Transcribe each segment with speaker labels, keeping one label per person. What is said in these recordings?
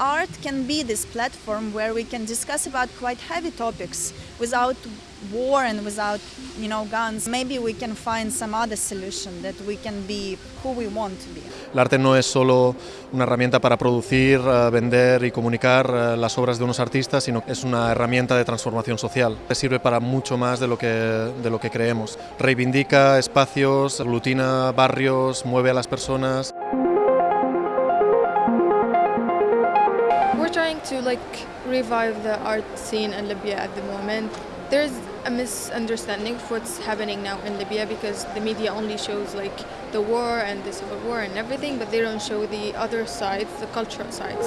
Speaker 1: art can be this platform where we can discuss about quite heavy topics without war and without, you know, guns. Maybe we can find some other solution that we can be who we want to be.
Speaker 2: El arte no es solo una herramienta para producir, eh, vender y comunicar eh, las obras de unos artistas, sino que es una herramienta de transformación social. Sirve para mucho más de lo que, de lo que creemos. Reivindica espacios, aglutina barrios, mueve a las personas.
Speaker 3: Trying to like revive the art scene in Libya at the moment. There's a misunderstanding of what's happening now in Libya because the media only shows like the war and the civil war and everything, but they don't show the other sides, the cultural sides.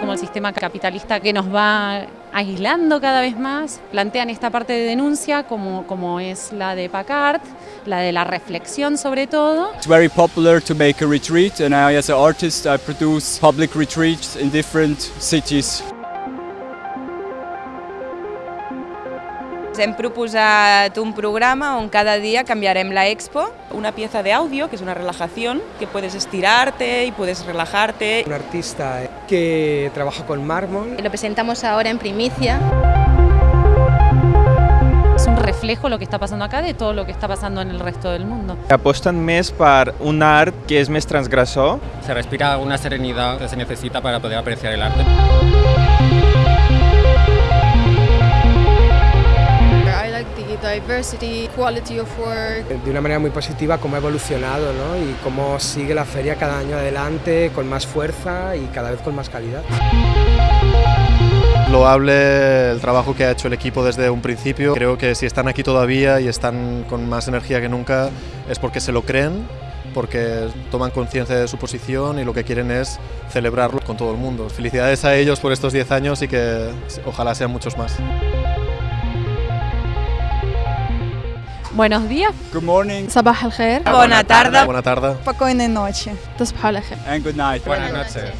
Speaker 4: como el sistema capitalista que nos va aislando cada vez más, plantean esta parte de denuncia como, como es la de Packard, la de la reflexión sobre todo.
Speaker 5: It's very popular to make a retreat and I as an artist I produce public retreats in different cities.
Speaker 6: Hem proposat un programa on cada dia canviarem la expo.
Speaker 7: Una pieza de audio que es una relajación, que puedes estirarte y puedes relajarte.
Speaker 8: Un artista que trabaja con mármol.
Speaker 9: Lo presentamos ahora en primicia.
Speaker 4: Es un reflejo lo que está pasando acá de todo lo que está pasando en el resto del mundo.
Speaker 10: Aposten més per un art que és més transgressor.
Speaker 11: Se respira una serenidad que se necesita para poder apreciar el arte.
Speaker 3: Diversity, quality of work.
Speaker 8: De una manera muy positiva cómo ha evolucionado ¿no? y cómo sigue la feria cada año adelante con más fuerza y cada vez con más calidad.
Speaker 2: Loable el trabajo que ha hecho el equipo desde un principio. Creo que si están aquí todavía y están con más energía que nunca es porque se lo creen, porque toman conciencia de su posición y lo que quieren es celebrarlo con todo el mundo. Felicidades a ellos por estos 10 años y que ojalá sean muchos más.
Speaker 4: Buenos días.
Speaker 5: Good morning.
Speaker 3: Sabah al
Speaker 6: khair. Buena tarde.
Speaker 2: Buena tarde.
Speaker 1: Buena noche.
Speaker 3: تصبحوا على خير.
Speaker 5: And good night.
Speaker 11: Buenas noches.